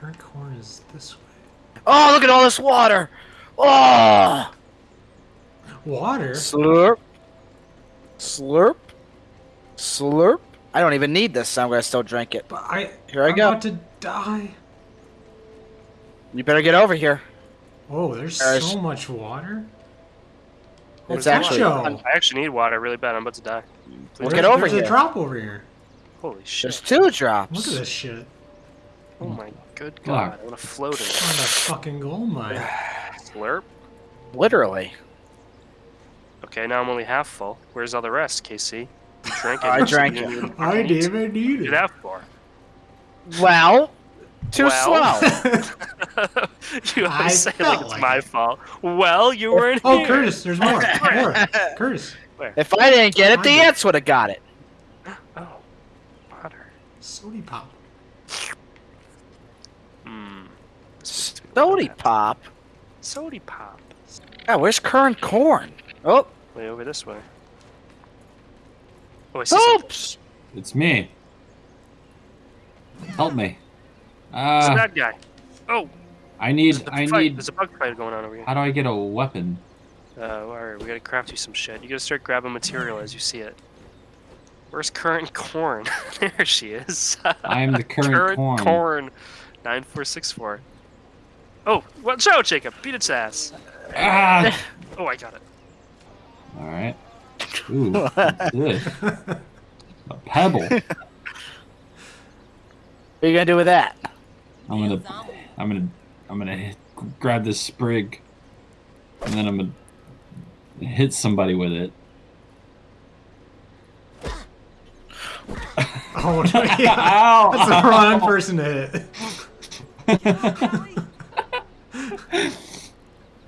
Current corn is this way. Oh, look at all this water! Oh! Water? Slurp. Slurp. Slurp. I don't even need this, so I'm gonna still drink it. But I. Here I go. I'm go. about to die. You better get over here. Oh, there's There's- so much water. It's actually. Nacho. I actually need water really bad. I'm about to die. Please Let's get over there's here. a drop over here. Holy shit. There's two drops. Look at this shit. Oh my good Fuck. god. I want to float in Found a fucking gold mine. it. Slurp. Literally. Okay, now I'm only half full. Where's all the rest, Casey? You drank it. I drank it. I didn't need it. that for? Well, too Well. slow. you I say like it's like my it. fault. Well, you weren't Oh, here. Curtis, there's more. More. Curtis, If I didn't get it, the ants would have got it. Oh, water. sody pop. Hmm. Sody pop. Sody pop. Oh, where's current corn? Oh, Way over this way. Oh, I see something. oops. It's me. Help me. It's a Uh, bad guy. Oh, I need. I fight. need. There's a bug fight going on over here. How do I get a weapon? Uh, alright, we gotta craft you some shit. You gotta start grabbing material as you see it. Where's current corn? there she is. I am the current corn. corn. 9464. Oh, watch out, Jacob. Beat its ass. Ah! Oh, I got it. All right. Ooh, what's this? A pebble. What are you gonna do with that? I'm gonna. I'm gonna. I'm gonna hit, grab this sprig, and then I'm gonna hit somebody with it. Oh, no, yeah. Ow! That's the wrong person to hit.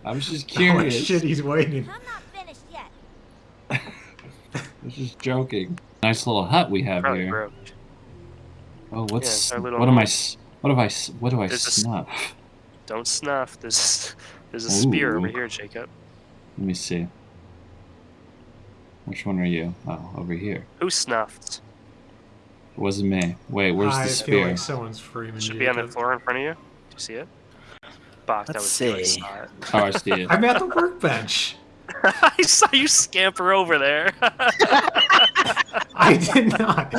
I was just Oh, curious. shit, he's waiting. I'm not finished yet. I was just joking. Nice little hut we have Probably here. broke. Oh, what's it's our little what am I? What have I? What do I There's a s- snuff? Don't snuff. There's, there's a spear over Ooh. here, Jacob. Let me see. Which one are you? Oh, over here. Who snuffed? It wasn't me. Wait, where's I the feel spear? like someone's Freeman. Should be on the floor in front of you. Do you see it? Bach, that Let's was good. I see. saw it. Oh, I see it. I'm at the workbench. I saw you scamper over there. I did not.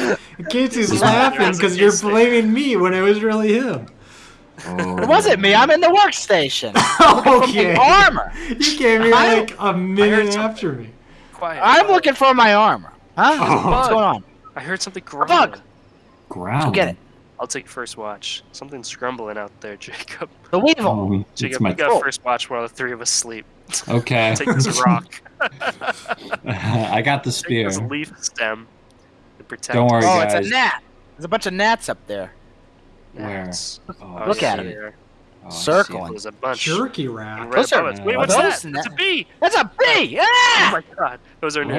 Casey's There laughing because you're blaming me when it was really him. Oh. It wasn't me. I'm in the workstation. okay. Armor. You came here like a minute after me. Quiet. I'm looking for my armor. Huh? Oh. What's going on? I heard something A grumbling. bug. Ground. Go get it. I'll take first watch. Something's grumbling out there, Jacob. The weevil. Oh, it's Jacob, my. you got Oh. first watch while the three of us sleep. Okay. Take this rock. I got the Take spear. this leaf stem. To protect Don't worry, Oh, us. it's a gnat. There's a bunch of gnats up there. Where? Oh, Look at see him. Oh, Circling. There's a bunch. Jerky And rat. Those are- Wait, are what's those that? gnat- It's a bee! That's a bee. Oh Ah! my god. Those are new.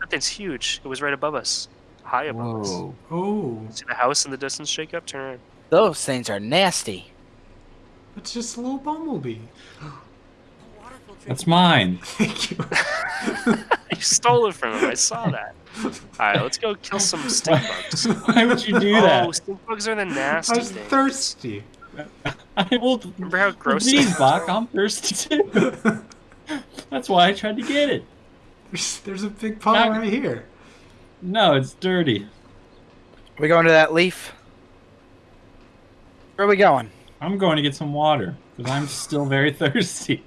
That thing's huge. It was right above us. High above us. Whoa. Oh, See the house in the distance, shake up? Turn around. Those things are nasty. it's just a little bumblebee. That's mine. Thank you. You stole it from him. I saw that. Alright, let's go kill some stink bugs. Why would you do oh, that? stink bugs are the I nasty was things. thirsty. I will. Remember how gross it Please, was? Bach, I'm thirsty too. That's why I tried to get it. There's, there's a big pile Not- right here. No, it's dirty. we going to that leaf? Where are we going? I'm going to get some water because I'm still very thirsty.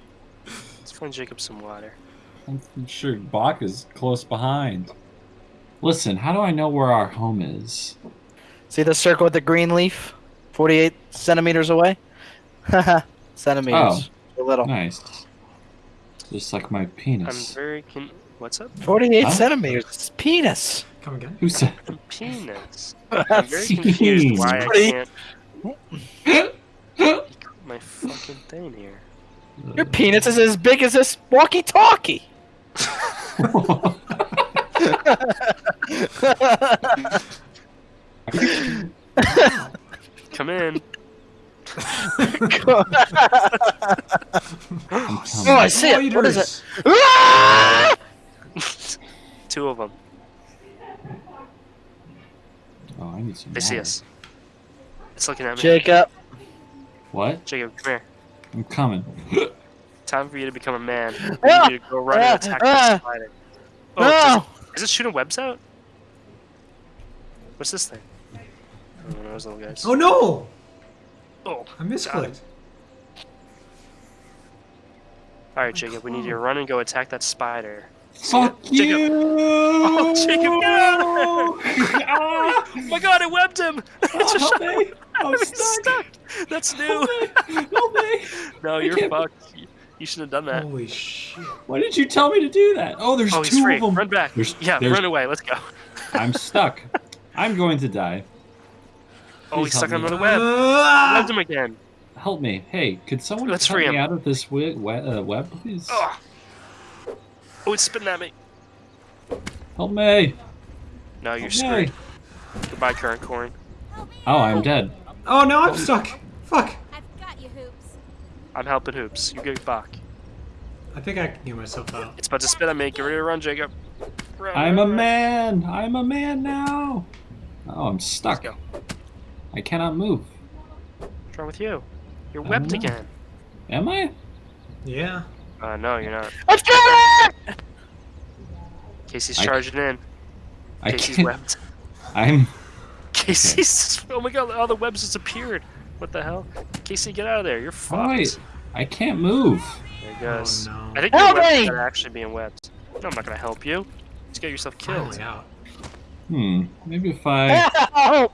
Let's find Jacob some water. I'm sure Bach is close behind. Listen, how do I know where our home is? See the circle with the green leaf? 48 centimeters away? Haha. Centimeters. Oh, A little. Nice. Just like my penis. I'm very con- What's up? 48 Huh? centimeters. It's penis. Come again. Who said? Penis. I'm very confused why I can't. My fucking thing here. Your penis is as big as this walkie-talkie. Come in. oh, I'm see it. What is it? Two of them. Oh, I need some. They see water. us. It's looking at me. Jacob, What? Jacob, come here. I'm coming. Time for you to become a man. I Ah! need you to go run Ah! and attack Ah! that spider. Oh, does, No! is it shooting webs out? What's this thing? Oh, those little guys. Oh no! Oh, I misclicked. All right, Jacob, we need you to run and go attack that spider. Fuck Jacob. you! Oh, Jacob, get out of there! Ah! Oh my God, I webbed him! Oh, Just help shot me! him. I'm stuck! stuck. That's new. Help me! Help me! No, I you're fucked. You- You should have done that. Holy shit. Why did you tell me to do that? Oh, there's Oh, he's two free. of them. Run back. There's- yeah, there's- run away. Let's go. I'm stuck. I'm going to die. Oh, Please he's stuck help on me. another web. Ah! Webbed him again. Help me. Hey, could someone Let's cut free me him. out of this we- we- uh, web, please? Oh. Oh, it's spitting at me. Help me! No, you're Help screwed. me. Goodbye, current corn. Oh, I'm dead. Oh no, I'm stuck. Fuck. I've got you, Hoops. I'm helping Hoops. You get back. I think I can get myself out. It's about to spit at me. Get ready to run, Jacob. Run, I'm a run, run. man! I'm a man now! Oh, I'm stuck. Let's I cannot move. What's wrong with you? You're I webbed again. Am I? Yeah. Uh, no, you're not. Let's get it! Casey's I- charging in. I Casey's can't. webbed. I'm. Casey's. Oh my god, all the webs disappeared. What the hell? Casey, get out of there. You're fucked. Oh, wait. I can't move. There he goes. Oh no. I think you're Help webbed me! without actually being webbed. No, I'm not gonna help you. Just get yourself killed. Finally out. Hmm. Maybe if I. Help!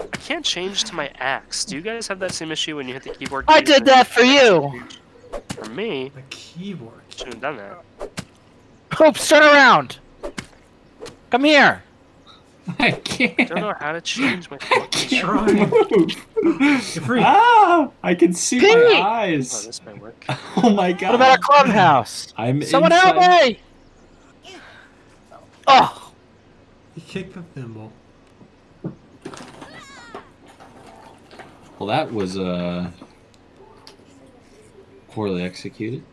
I can't change to my axe. Do you guys have that same issue when you hit the keyboard? I did that for you! For me, The keyboard. shouldn't have done that. Hoops, turn around! Come here! I I can't. I don't know how to change my I fucking can't Try. move. You're free. Ah! I can see Pete! my Oh, eyes. this might work. Oh my god. What about a clubhouse? I'm Someone inside. help me! Oh! He kicked the thimble. Well, that was uh poorly executed.